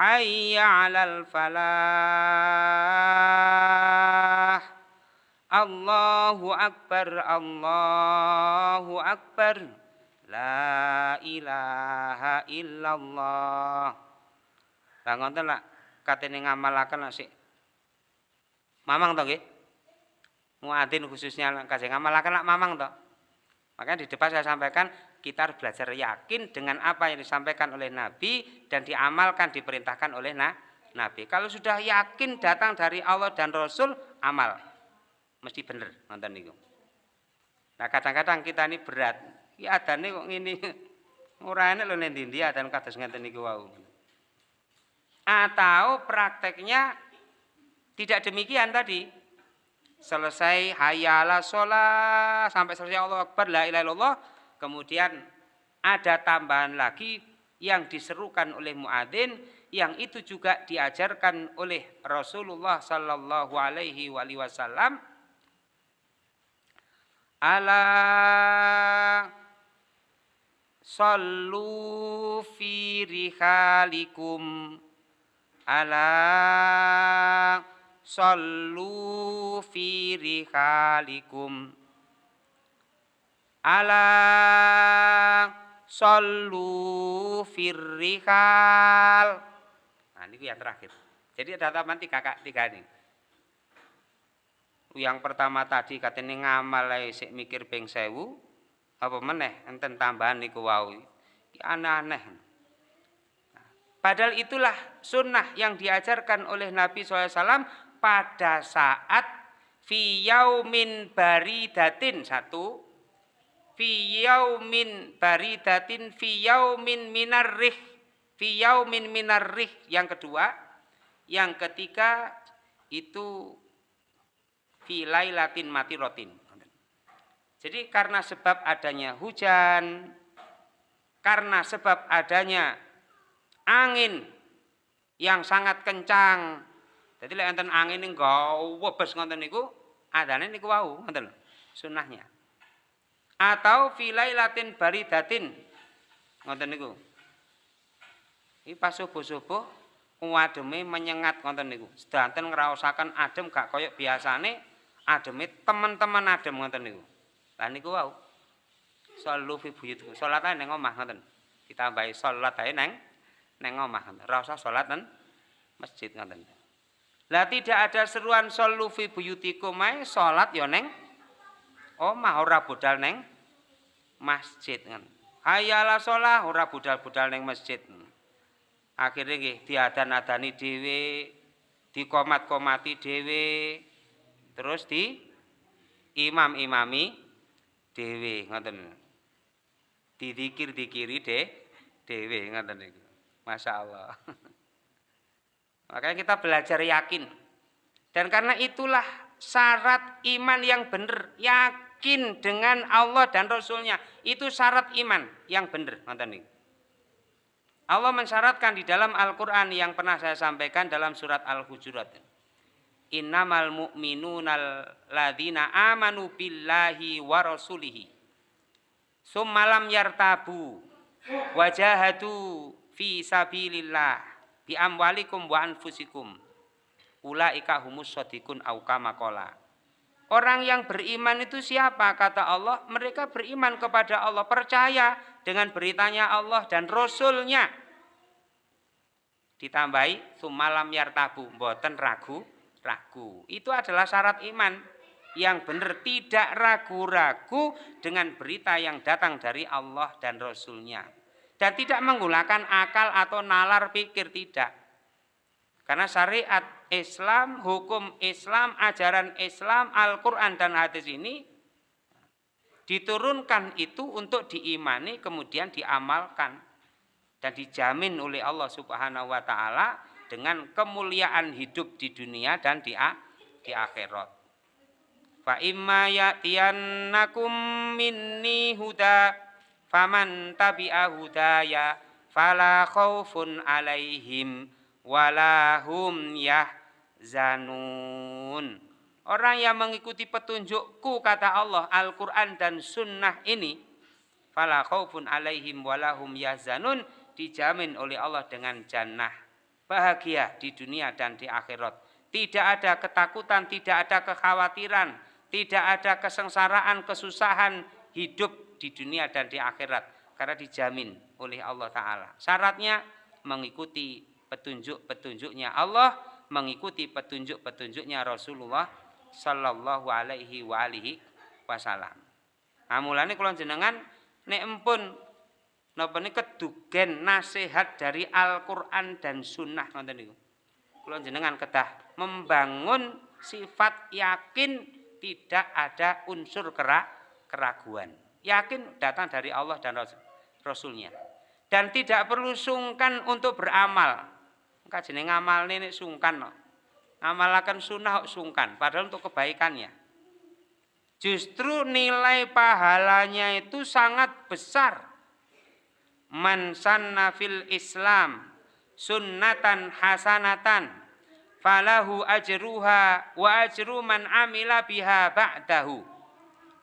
hayya alal falah. Allahu akbar Allahu akbar. La ilaha illallah. Lah ngoten lah katene ngamalaken sik mamang to nggih muadzin khususnya kasih ngamalaken lak mamang to makanya di depan saya sampaikan kita harus belajar yakin dengan apa yang disampaikan oleh Nabi dan diamalkan diperintahkan oleh na Nabi. Kalau sudah yakin datang dari Allah dan Rasul, amal. Mesti benar nonton niku. Nah kadang-kadang kita ini berat. Ya adane kok ngene. Ora enak lho nek ndi adan kados ngeten niku wau. Atau prakteknya tidak demikian tadi. Selesai hayala sholat sampai selesai Allah Akbar la ilaha Kemudian ada tambahan lagi yang diserukan oleh muadzin yang itu juga diajarkan oleh Rasulullah sallallahu alaihi wasallam. Ala sallu fi rihalikum ala sallu fi rihalikum. Ala sallu firrihal nah ini yang terakhir. Jadi ada taman tiga, tiga ini. Yang pertama tadi katanya ngamal mikir ping sewu. Apa meneh enten tambahan niku wau? Aneh-aneh padahal itulah sunnah yang diajarkan oleh Nabi SAW pada saat fi yaumin baridatin satu fi yaumin baridatin fi yaumin minarrih fi yaumin minarrih yang kedua yang ketiga itu fi lailatin rotin. Jadi karena sebab adanya hujan karena sebab adanya angin yang sangat kencang. Jadi lek enten angin gawa webes ngoten niku adane niku wau ngoten sunahnya. Atau filailatin baridatin ngoten niku. Iki pas subuh-subuh ademe menyengat ngoten niku. Sedanten ngraosaken adem gak koyok biasane ademe teman-teman adem ngoten niku. Lah niku wau. Sallu fi buyutikum salat ae ning omah ngoten. Ditambahi salat ae neng neng omah usah salat nang masjid ngoten lah tidak ada seruan sallu fi buyutikum ae salat ya neng omah ora budal neng masjid kan. Hayala sholah ora budal-budal neng masjid. Akhirnya nggih diadan-adani dhewe, dikomat-komati dhewe, terus di imam-imami dhewe ngoten. Didikir-dikiri deh dhewe ngoten niku. Masya Allah. Makanya kita belajar yakin. Dan karena itulah syarat iman yang benar, yakin dengan Allah dan Rasulnya. Itu syarat iman yang benar. Allah mensyaratkan di dalam Al-Quran yang pernah saya sampaikan dalam surat Al-Hujurat. Innamal mu'minunal ladhina amanu billahi wa rasulihi. Summalam yartabu wajahatu fi sabilillah bi amwalikum wa anfusikum ulaika humus sodikun makola. Orang yang beriman itu siapa? Kata Allah, mereka beriman kepada Allah, percaya dengan beritanya Allah dan Rasulnya. Ditambahi, sumalam yartabu, boten ragu, ragu. Itu adalah syarat iman. yang benar tidak ragu-ragu dengan berita yang datang dari Allah dan Rasulnya dan tidak menggunakan akal atau nalar pikir tidak karena syariat Islam, hukum Islam, ajaran Islam, Al-Quran dan hadis ini diturunkan itu untuk diimani kemudian diamalkan dan dijamin oleh Allah Subhanahu wa taala dengan kemuliaan hidup di dunia dan di akhirat. Fa imma ya'tiyannakum minni huda faman tabi'a hudaya fala khaufun alaihim walahum yahzanun. Orang yang mengikuti petunjukku kata Allah Al-Quran dan Sunnah ini fala khaufun alaihim walahum yahzanun dijamin oleh Allah dengan jannah bahagia di dunia dan di akhirat. Tidak ada ketakutan, tidak ada kekhawatiran, tidak ada kesengsaraan, kesusahan hidup di dunia dan di akhirat karena dijamin oleh Allah taala. Syaratnya mengikuti petunjuk-petunjuknya Allah, mengikuti petunjuk-petunjuknya Rasulullah sallallahu alaihi wa alihi wasallam. Nah, mulane kula jenengan nek empun napa niku kedugen nasihat dari Al-Qur'an dan sunnah ngoten niku. Kula jenengan kedah membangun sifat yakin tidak ada unsur kerak, keraguan. Yakin datang dari Allah dan Rasulnya. Dan tidak perlu sungkan untuk beramal. Kajian ngamal ini sungkan. No. Ngamalakan sunnah sungkan. Padahal untuk kebaikannya. Justru nilai pahalanya itu sangat besar. Man sanna fil Islam sunnatan hasanatan falahu ajruha wa ajru man amila biha ba'dahu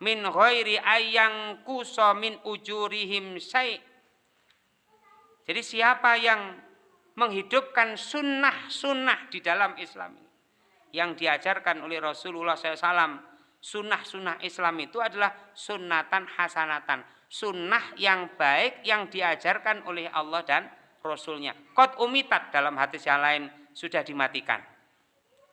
min ghairi ayang kuso min ujurihim syai' jadi siapa yang menghidupkan sunnah-sunnah di dalam Islam ini yang diajarkan oleh Rasulullah SAW sunnah-sunnah Islam itu adalah sunnatan hasanatan sunnah yang baik yang diajarkan oleh Allah dan Rasulnya kot umitat dalam hadis yang lain sudah dimatikan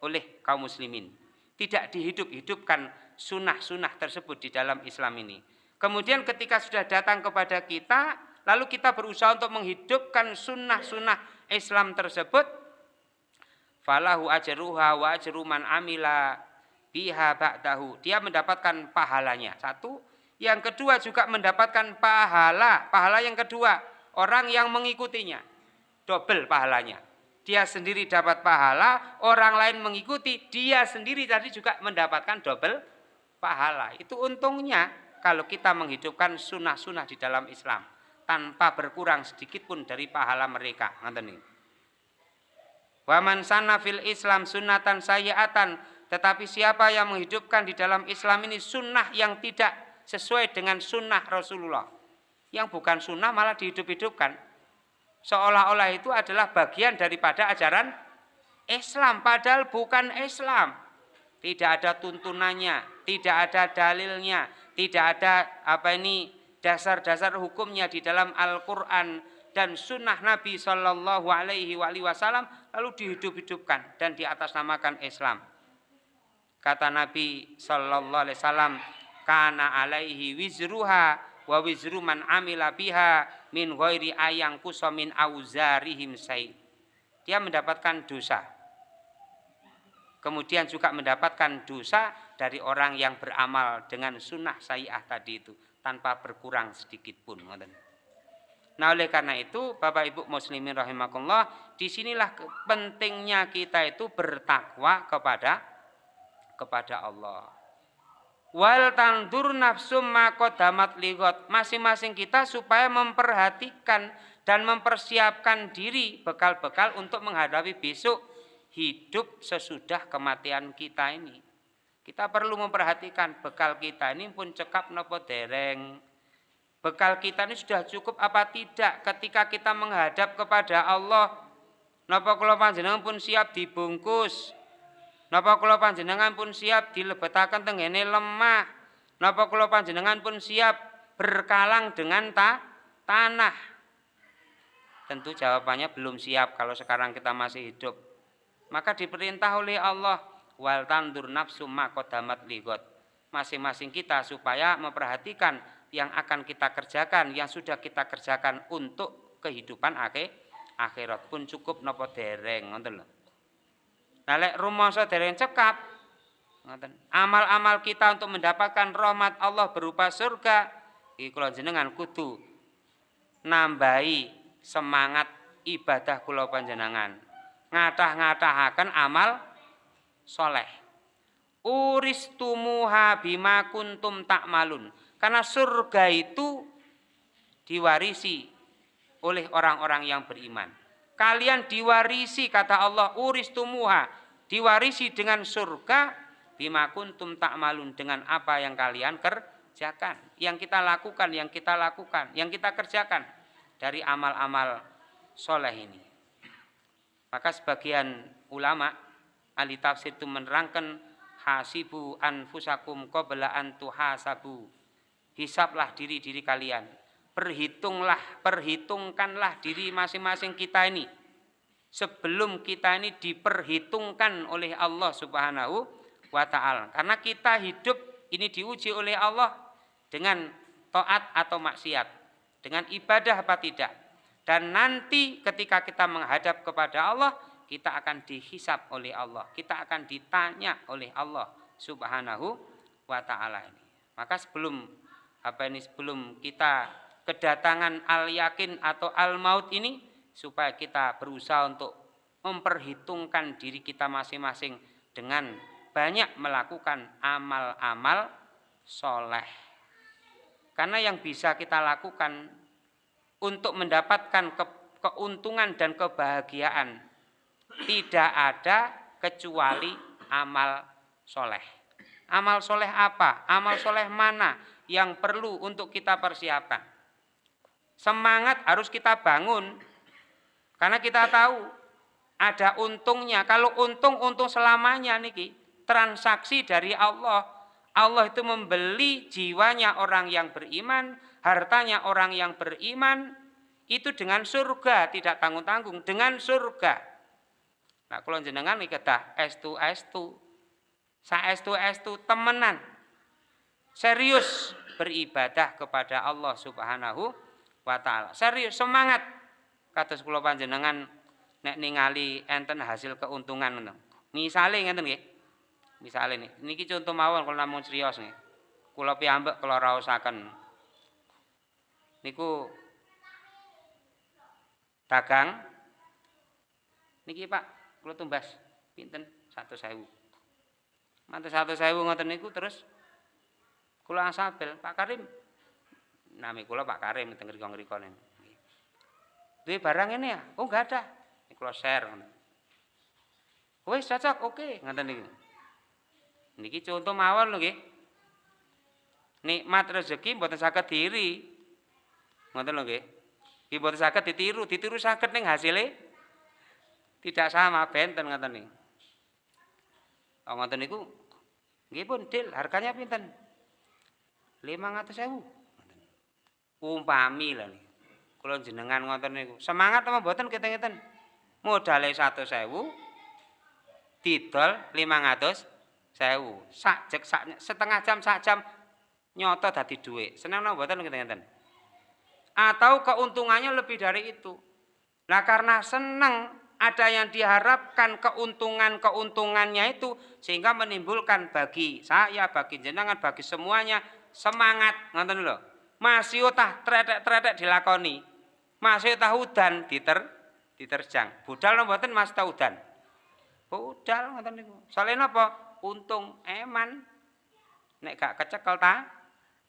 oleh kaum muslimin. Tidak dihidup-hidupkan sunnah-sunnah tersebut di dalam Islam ini. Kemudian ketika sudah datang kepada kita, lalu kita berusaha untuk menghidupkan sunnah-sunnah Islam tersebut, falahu ajruha wa ajru man amila biha ba'dahu. Dia mendapatkan pahalanya. Satu, yang kedua juga mendapatkan pahala. Pahala yang kedua, orang yang mengikutinya. Double pahalanya dia sendiri dapat pahala, orang lain mengikuti, dia sendiri tadi juga mendapatkan double pahala. Itu untungnya kalau kita menghidupkan sunnah-sunnah di dalam Islam tanpa berkurang sedikit pun dari pahala mereka. Waman sana fil Islam sunnatan sayyatan, tetapi siapa yang menghidupkan di dalam Islam ini sunnah yang tidak sesuai dengan sunnah Rasulullah, yang bukan sunnah malah dihidup-hidupkan, seolah-olah itu adalah bagian daripada ajaran Islam padahal bukan Islam. Tidak ada tuntunannya, tidak ada dalilnya, tidak ada apa ini dasar-dasar hukumnya di dalam Al-Qur'an dan sunnah Nabi Shallallahu Alaihi Wasallam lalu dihidup-hidupkan dan diatasnamakan Islam. Kata Nabi Shallallahu Alaihi Wasallam, karena alaihi wizruha wa wizru man amila biha min ghairi ayang kusamin auzarihim say. Dia mendapatkan dosa. Kemudian juga mendapatkan dosa dari orang yang beramal dengan sunnah sayyah tadi itu tanpa berkurang sedikit pun. Nah oleh karena itu Bapak Ibu Muslimin rahimakumullah di sinilah pentingnya kita itu bertakwa kepada kepada Allah wal tandur nafsum makodamat ligot masing-masing kita supaya memperhatikan dan mempersiapkan diri bekal-bekal untuk menghadapi besok hidup sesudah kematian kita ini kita perlu memperhatikan bekal kita ini pun cekap nopo dereng bekal kita ini sudah cukup apa tidak ketika kita menghadap kepada Allah nopo kula panjenengan pun siap dibungkus Napa kula panjenengan pun siap dilebetaken tenggene lemah? Napa kula panjenengan pun siap berkalang dengan ta tanah? Tentu jawabannya belum siap kalau sekarang kita masih hidup. Maka diperintah oleh Allah wal tandur nafsu makodamat ligot. Masing-masing kita supaya memperhatikan yang akan kita kerjakan, yang sudah kita kerjakan untuk kehidupan akhir akhirat pun cukup nopo dereng ngoten lho. Nah lek rumangsa dereng cekap. Amal-amal kita untuk mendapatkan rahmat Allah berupa surga iki jenengan kudu nambahi semangat ibadah kula panjenengan. Ngatah-ngatahaken amal soleh. Uristumuha bima kuntum takmalun. Karena surga itu diwarisi oleh orang-orang yang beriman. Kalian diwarisi kata Allah uristumuha, diwarisi dengan surga bima kuntum takmalun dengan apa yang kalian kerjakan, yang kita lakukan, yang kita lakukan, yang kita kerjakan dari amal-amal soleh ini. Maka sebagian ulama ahli tafsir itu menerangkan hasibu anfusakum qabla an tuhasabu. Hisablah diri-diri kalian. Perhitunglah, perhitungkanlah diri masing-masing kita ini. Sebelum kita ini diperhitungkan oleh Allah Subhanahu wa taala. Karena kita hidup ini diuji oleh Allah dengan taat atau maksiat, dengan ibadah apa tidak. Dan nanti ketika kita menghadap kepada Allah, kita akan dihisap oleh Allah. Kita akan ditanya oleh Allah Subhanahu wa taala ini. Maka sebelum apa ini sebelum kita kedatangan al yakin atau al maut ini supaya kita berusaha untuk memperhitungkan diri kita masing-masing dengan banyak melakukan amal-amal soleh. Karena yang bisa kita lakukan untuk mendapatkan ke, keuntungan dan kebahagiaan tidak ada kecuali amal soleh. Amal soleh apa? Amal soleh mana yang perlu untuk kita persiapkan? Semangat harus kita bangun. Karena kita tahu ada untungnya. Kalau untung, untung selamanya niki. Transaksi dari Allah. Allah itu membeli jiwanya orang yang beriman, hartanya orang yang beriman, itu dengan surga, tidak tanggung-tanggung, dengan surga. Nah, kalau jenengan kedah estu estu. Saestu estu temenan. Serius beribadah kepada Allah Subhanahu wa taala. Serius semangat. Kados kula panjenengan nek ningali enten hasil keuntungan. Misale ngeten nggih. Misale nih, niki contoh mawon kalau namun serius nih. Kula piyambak kula raosaken. Niku dagang. Niki Pak kula tumbas. Pinten? Satu sewu. Mantu satu ngoten niku terus kula asabel. Pak Karim. Nami kula Pak Karim teng ngriko-ngriko duwe barang ini ya? Oh enggak ada. Ini kula share wis cocok. Oke ngoten niku. Niki contoh mawon lho nggih. Nikmat rezeki mboten saged diri ngoten lho nggih Nggih mboten saged ditiru, ditiru saged ning hasile tidak sama benten ngoten niku. Oh ngoten niku nggih pun deal harganya pinten? 500.000. Umpami lah nih. Kula jenengan ngoten niku. Semangat apa mboten keten-keten? Modale 100.000 didol 500 sewu. Sak jek sak setengah jam sak jam nyoto dadi dhuwit. Seneng napa mboten keten-keten? Atau keuntungannya lebih dari itu. Nah karena seneng ada yang diharapkan keuntungan-keuntungannya itu sehingga menimbulkan bagi saya, bagi jenengan, bagi semuanya semangat ngonten lho. Masih utah tretek-tretek dilakoni. Masih utah udan diter diterjang. Budal mboten Mas ta udan. Budal ngoten niku. Soalnya napa? Untung eman. Nek gak kecekel ta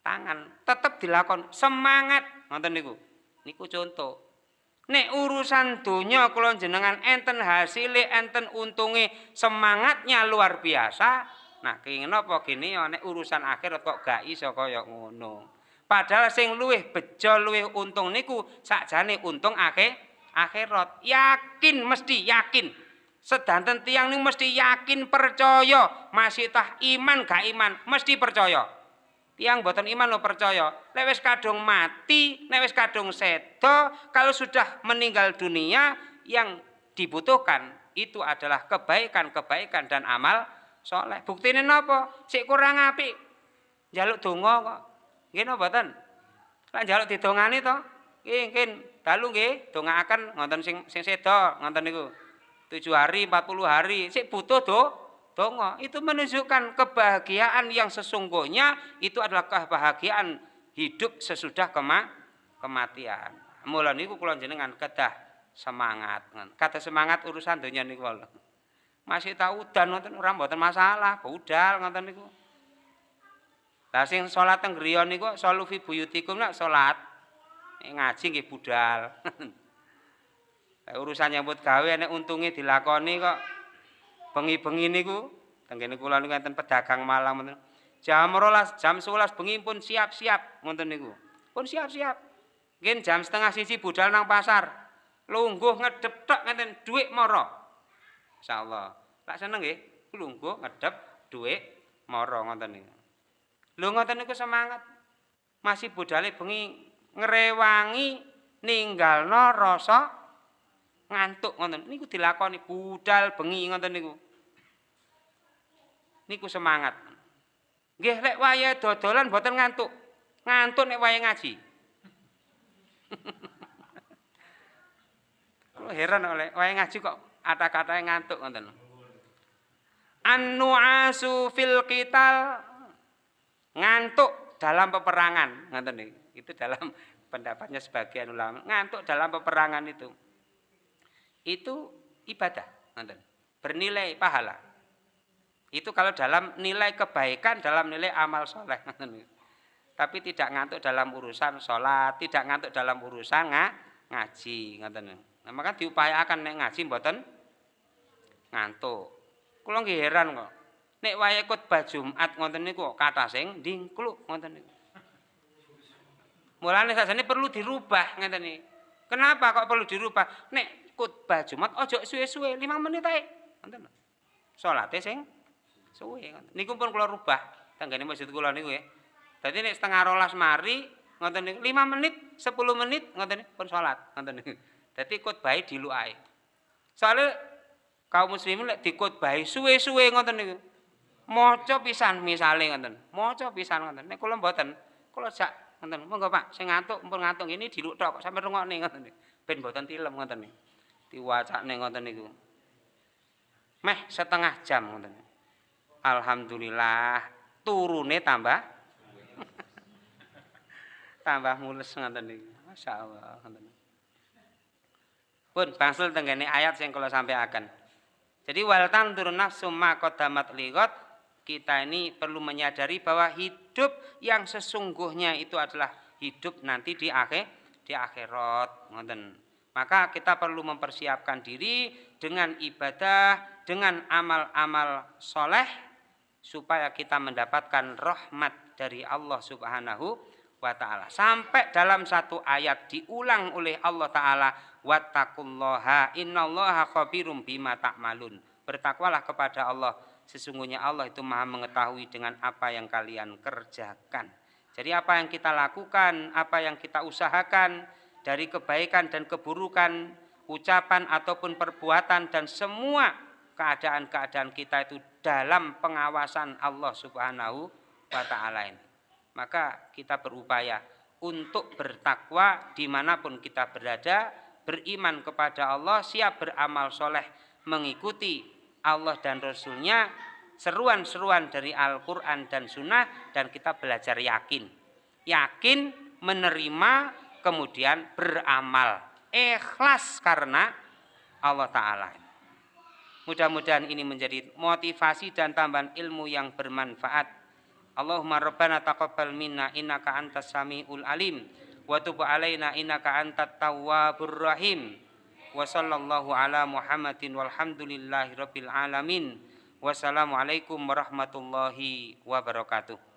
tangan, tetep dilakon semangat ngoten niku. Niku contoh Nek urusan dunia kalau jenengan enten hasilnya, enten untungnya, semangatnya luar biasa. Nah, kenging apa gini ya nek urusan akhirat kok gak iso kaya ngono. Padahal sing luwih bejo luwih untung niku sakjane untung akhir akhirat. Yakin mesti yakin. Sedanten tiang niku mesti yakin percaya, masih tah iman gak iman, mesti percaya. Tiang boten iman lo percaya. Lewes kadung mati, lewes kadung sedo, kalau sudah meninggal dunia yang dibutuhkan itu adalah kebaikan-kebaikan dan amal soleh. Buktine napa? Sik kurang apik. Jaluk donga kok. Nggih napa mboten? Lah njaluk didongani. Nggih, nggih. Dalu nggih, dongaaken ngonten sing sing seda, ngonten niku. 7 hari, 40 hari, sik butuh do donga. Itu menunjukkan kebahagiaan yang sesungguhnya itu adalah kebahagiaan hidup sesudah kema kematian. Mula niku kula jenengan kedah semangat. Kata semangat urusan donya niku Masih tahu dan nonton ora mboten masalah, budal ngoten niku. Lah sing salat teng griya niku salu fi buyutikum nak salat ngaji nggih budal. urusan nyambut gawe nek untunge dilakoni kok bengi-bengi niku teng kene kula niku enten pedagang malam ngoten. Jam 12, jam 11 bengi pun siap-siap ngoten niku. Pun siap-siap. Nggih jam setengah sisi budal nang pasar. Lungguh ngedep tok ngenten dhuwit mara. Insyaallah. Lak seneng nggih, lungguh ngedep dhuwit mara ngoten niku. Lho ngoten niku semangat. Masih budale bengi ngrewangi ninggalno rasa ngantuk ngoten. Niku dilakoni budal bengi ngoten niku. Niku semangat. Nggih lek waya dodolan mboten ngantuk. Ngantuk nek waya ngaji. Kulo heran oleh waya ngaji kok kata-kata ngantuk ngoten. An-nu'asu fil qital ngantuk dalam peperangan ngoten itu dalam pendapatnya sebagian ulama ngantuk dalam peperangan itu itu ibadah ngoten bernilai pahala itu kalau dalam nilai kebaikan dalam nilai amal soleh ngoten tapi tidak ngantuk dalam urusan sholat tidak ngantuk dalam urusan nga, ngaji ngoten nah, maka diupayakan nek ngaji mboten ngantuk kula nggih heran kok nek wayahe khotbah Jumat ngoten niku kata sing ndingkluk ngoten niku. Mulane sajane perlu dirubah ngeten niku. Kenapa kok perlu dirubah? Nek khotbah Jumat ojo suwe-suwe 5 menit ae. Ngoten lho. Sing suwe. Niku pun kula rubah tanggane masjid kula niku ya. Dadi nek setengah rolas mari ngoten niku 5 menit, 10 menit ngoten pun salat ngoten niku. Dadi khotbahe dilukae. Soale kaum muslimin lek dikhotbahi suwe-suwe ngoten niku. maca pisan misale ngoten maca pisan ngoten nek kula mboten kula jak ngoten monggo Pak sing ngantuk mumpun ngantuk ini diluk tok sampe rungokne ngoten ben mboten tilem ngoten diwacane ngoten niku meh setengah jam ngoten alhamdulillah turune tambah. Tambah mulus ngoten niku masyaallah pun bangsul tenggene ayat sing kula sampaikan. Jadi wal tandur nafsu ma qaddamat liqat kita ini perlu menyadari bahwa hidup yang sesungguhnya itu adalah hidup nanti di akhir di akhirat ngoten. Maka kita perlu mempersiapkan diri dengan ibadah dengan amal-amal soleh supaya kita mendapatkan rahmat dari Allah Subhanahu wa taala. Sampai dalam satu ayat diulang oleh Allah taala wattaqullaha innallaha khabirum bima ta'malun. Bertakwalah kepada Allah sesungguhnya Allah itu maha mengetahui dengan apa yang kalian kerjakan. Jadi apa yang kita lakukan, apa yang kita usahakan dari kebaikan dan keburukan, ucapan ataupun perbuatan dan semua keadaan-keadaan kita itu dalam pengawasan Allah Subhanahu wa taala ini. Maka kita berupaya untuk bertakwa di mana pun kita berada, beriman kepada Allah, siap beramal soleh, mengikuti Allah dan Rasulnya seruan-seruan dari Al-Quran dan Sunnah dan kita belajar yakin. Yakin menerima kemudian beramal. Ikhlas karena Allah Ta'ala mudah-mudahan ini menjadi motivasi dan tambahan ilmu yang bermanfaat. Allahumma rabbana taqabbal minna innaka antas samiul alim wa tub alaina innaka antat tawwabur rahim. Wa sallallahu ala Muhammadin walhamdulillahi rabbil alamin. Wassalamualaikum warahmatullahi wabarakatuh